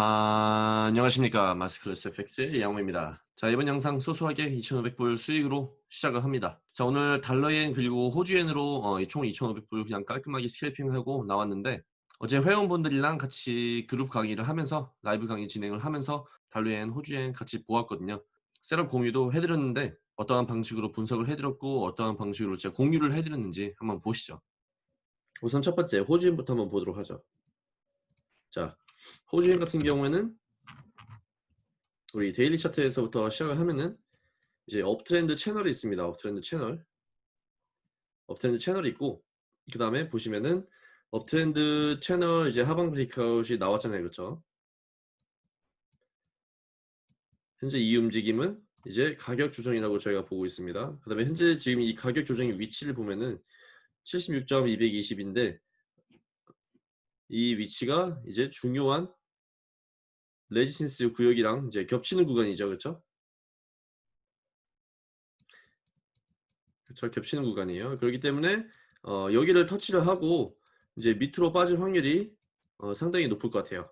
아, 안녕하십니까 마스클래스 FX의 양호입니다. 자 이번 영상 소소하게 2,500불 수익으로 시작을 합니다. 자 오늘 달러엔 그리고 호주엔으로 어, 총 2,500불 그냥 깔끔하게 스캘핑하고 나왔는데 어제 회원분들이랑 같이 그룹 강의를 하면서 라이브 강의 진행을 하면서 달러엔 호주엔 같이 보았거든요. 셋업 공유도 해드렸는데 어떠한 방식으로 분석을 해드렸고 어떠한 방식으로 제가 공유를 해드렸는지 한번 보시죠. 우선 첫 번째 호주엔부터 한번 보도록 하죠. 자 호주엔 같은 경우에는 우리 daily 차트에서부터 시작을 하면은 이제 uptrend 채널이 있습니다. uptrend 채널. uptrend 채널이 있고 그 다음에 보시면은 uptrend 채널 이제 하방 breakout이 나왔잖아요. 그렇죠? 현재 이 움직임은 이제 가격 조정이라고 저희가 보고 있습니다. 그 다음에 현재 지금 이 가격 조정의 위치를 보면은 76.220인데 이 위치가 이제 중요한 resistance 구역이랑 이제 겹치는 구간이죠. 그렇죠? 그렇죠. 겹치는 구간이에요. 그렇기 때문에 어, 여기를 터치를 하고 이제 밑으로 빠질 확률이 어, 상당히 높을 것 같아요.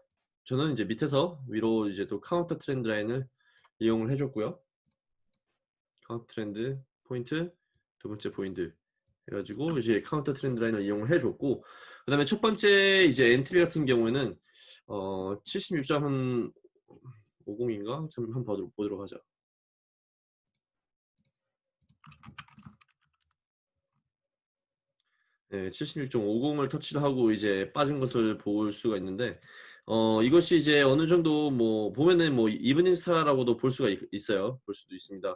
저는 이제 밑에서 위로 이제 또 counter trend line을 이용을 해줬고요. counter trend 포인트 두 번째 포인트 해가지고 이제 counter trend line을 이용을 해줬고 그 다음에 첫 번째 이제 entry 같은 경우에는 어 76.50인가? 참 한번 보도록, 보도록 하자. 네, 76.50을 터치를 하고 이제 빠진 것을 볼 수가 있는데 어 이것이 이제 어느 정도 뭐 보면은 뭐 evening star라고도 볼 수가 있, 어요 볼 수도 있습니다.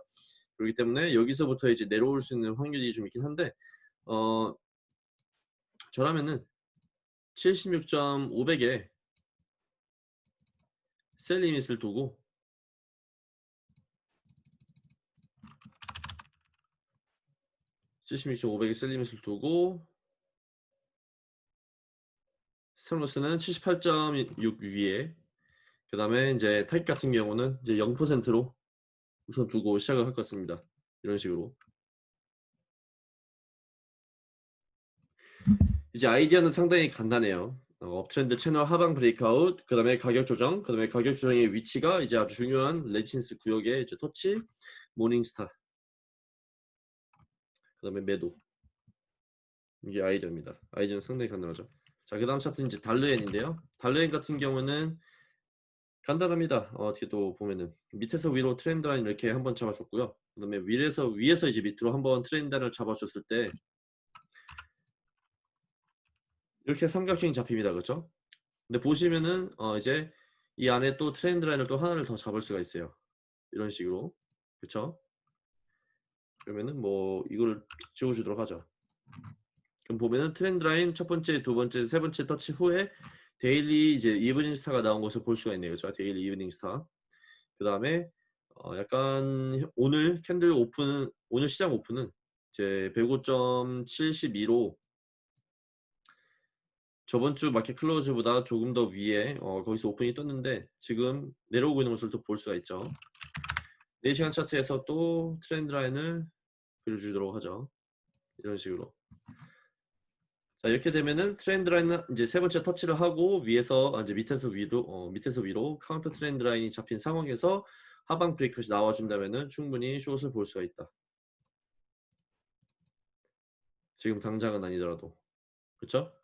그렇기 때문에 여기서부터 이제 내려올 수 있는 확률이 좀 있긴 한데 어 저라면은 76.500에 셀 리밋을 두고 (76.500에) 셀 리밋을 두고 스톱로스는 78.6 위에 그 다음에 이제 타입 같은 경우는 이제 0%로 우선 두고 시작을 할 것 같습니다. 이런 식으로 이제 아이디어는 상당히 간단해요. 어, uptrend 채널 하방 breakout, 그 다음에 가격 조정, 그 다음에 가격 조정의 위치가 이제 아주 중요한 resistance 구역의 이제 터치, morning star, 그 다음에 매도. 이게 아이디어입니다. 아이디어는 상당히 간단하죠. 자, 그 다음 차트는 이제 달러엔인데요. 달러엔 같은 경우는 간단합니다. 어, 어떻게 또 보면은 밑에서 위로 트렌드 라인 이렇게 한번 잡아줬고요. 그 다음에 위에서 위에서 이제 밑으로 한번 트렌드 라인을 잡아줬을 때 이렇게 삼각형이 잡힙니다. 그렇죠? 근데 보시면은 어 이제 이 안에 또 트렌드 라인을 또 하나를 더 잡을 수가 있어요. 이런 식으로. 그렇죠? 그러면은 뭐 이걸 지워 주도록 하죠. 그럼 보면은 trend line 첫 번째, 두 번째, 세 번째 터치 후에 daily 이제 evening star가 나온 것을 볼 수가 있네요. 그렇죠? daily evening star. 그다음에 어 약간 오늘 candle 오픈 오늘 시장 오픈은 이제 105.72로 저번 주 market close보다 조금 더 위에 어, 거기서 오픈이 떴는데 지금 내려오고 있는 것을 또 볼 수가 있죠. 4시간 차트에서 또 trend line을 그려주도록 하죠. 이런 식으로. 자 이렇게 되면은 trend line은 이제 세 번째 터치를 하고 위에서 아, 이제 밑에서 위로 어, 밑에서 위로 counter trend line이 잡힌 상황에서 하방 break이 나와준다면은 충분히 숏을 볼 수가 있다. 지금 당장은 아니더라도 그렇죠?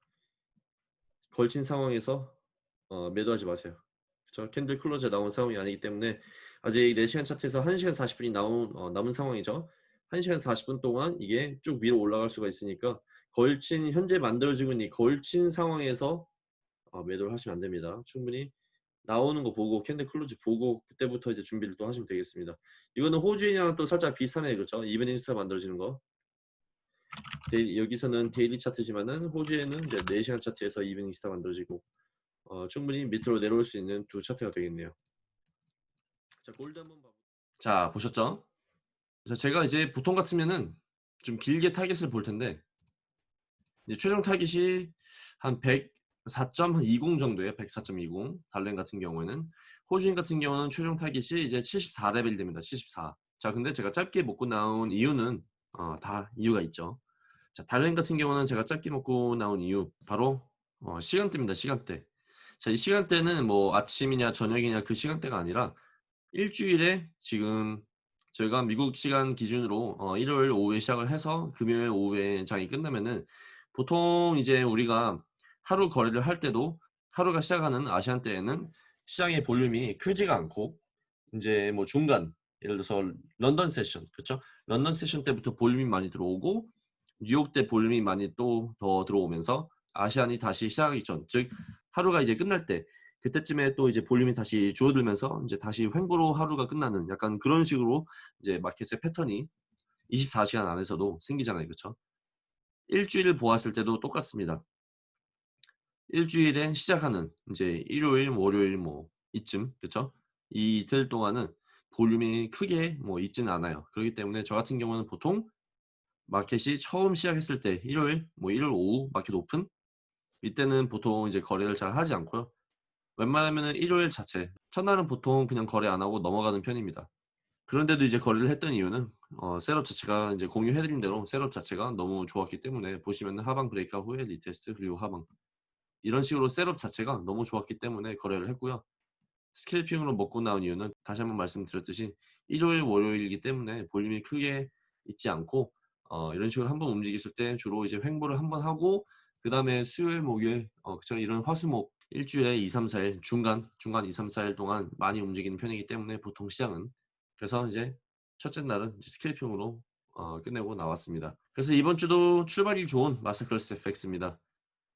걸친 상황에서 어, 매도하지 마세요. 그렇죠? candle close에 나온 상황이 아니기 때문에 아직 4시간 차트에서 1시간 40분이 나온, 어, 남은 상황이죠. 1시간 40분 동안 이게 쭉 위로 올라갈 수가 있으니까 걸친 현재 만들어지고 있는 이 걸친 상황에서 어, 매도를 하시면 안 됩니다. 충분히 나오는 거 보고 candle close 보고 그때부터 이제 준비를 또 하시면 되겠습니다. 이거는 호주엔이랑 또 살짝 비슷하네 그렇죠? evening star 만들어지는 거. 데이, 여기서는 daily 차트지만은 호주엔은 이제 4시간 차트에서 evening star 만들어지고 어, 충분히 밑으로 내려올 수 있는 두 차트가 되겠네요. 자 골드 한번 봐. 자 보셨죠? 자 제가 이제 보통 같으면은 좀 길게 타겟을 볼 텐데 이제 최종 타겟이 한 104.20 정도예요. 104.20 달엔 같은 경우에는 호주엔 같은 경우는 최종 타겟이 이제 74레벨 됩니다. 74. 자 근데 제가 짧게 먹고 나온 이유는 어, 다 이유가 있죠. 자, 달렌 같은 경우는 제가 짧게 먹고 나온 이유 바로 어, 시간대입니다. 시간대. 자, 이 시간대는 뭐 아침이냐 저녁이냐 그 시간대가 아니라 일주일에 지금 저희가 미국 시간 기준으로 어, 일요일 오후에 시작을 해서 금요일 오후에 장이 끝나면은 보통 이제 우리가 하루 거래를 할 때도 하루가 시작하는 아시안대에는 시장의 볼륨이 크지가 않고 이제 뭐 중간 예를 들어서 런던 세션 그렇죠? 런던 세션 때부터 볼륨이 많이 들어오고 뉴욕 때 볼륨이 많이 또 더 들어오면서 Asian이 다시 시작하기 전, 즉 하루가 이제 끝날 때 그때쯤에 또 이제 볼륨이 다시 줄어들면서 이제 다시 횡보로 하루가 끝나는 약간 그런 식으로 이제 마켓의 패턴이 24시간 안에서도 생기잖아요. 그렇죠? 일주일을 보았을 때도 똑같습니다. 일주일에 시작하는 이제 일요일, 월요일 뭐 이쯤 그렇죠? 이 이틀 동안은 볼륨이 크게 뭐 있지는 않아요. 그렇기 때문에 저 같은 경우는 보통 마켓이 처음 시작했을 때 일요일 뭐 일요일 오후 마켓 오픈 이때는 보통 이제 거래를 잘 하지 않고요. 웬만하면 일요일 자체 첫날은 보통 그냥 거래 안 하고 넘어가는 편입니다. 그런데도 이제 거래를 했던 이유는 어, setup 자체가 이제 공유해드린 대로 setup 자체가 너무 좋았기 때문에 보시면 하방 breakout 후에 retest 그리고 하방 이런 식으로 셋업 자체가 너무 좋았기 때문에 거래를 했고요. 스캘핑으로 먹고 나온 이유는 다시 한번 말씀드렸듯이 일요일 월요일이기 때문에 볼륨이 크게 있지 않고 어, 이런 식으로 한 번 움직였을 때 주로 이제 횡보를 한 번 하고 그 다음에 수요일 목요일 어, 그쵸 이런 화수목 일주일에 2, 3, 4일 중간 중간 2, 3, 4일 동안 많이 움직이는 편이기 때문에 보통 시장은 그래서 이제 첫째 날은 스캘핑으로 어, 끝내고 나왔습니다. 그래서 이번 주도 출발이 좋은 마스터클래스 FX입니다.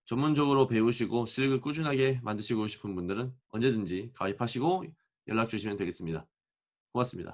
전문적으로 배우시고 수익을 꾸준하게 만드시고 싶은 분들은 언제든지 가입하시고 연락 주시면 되겠습니다. 고맙습니다.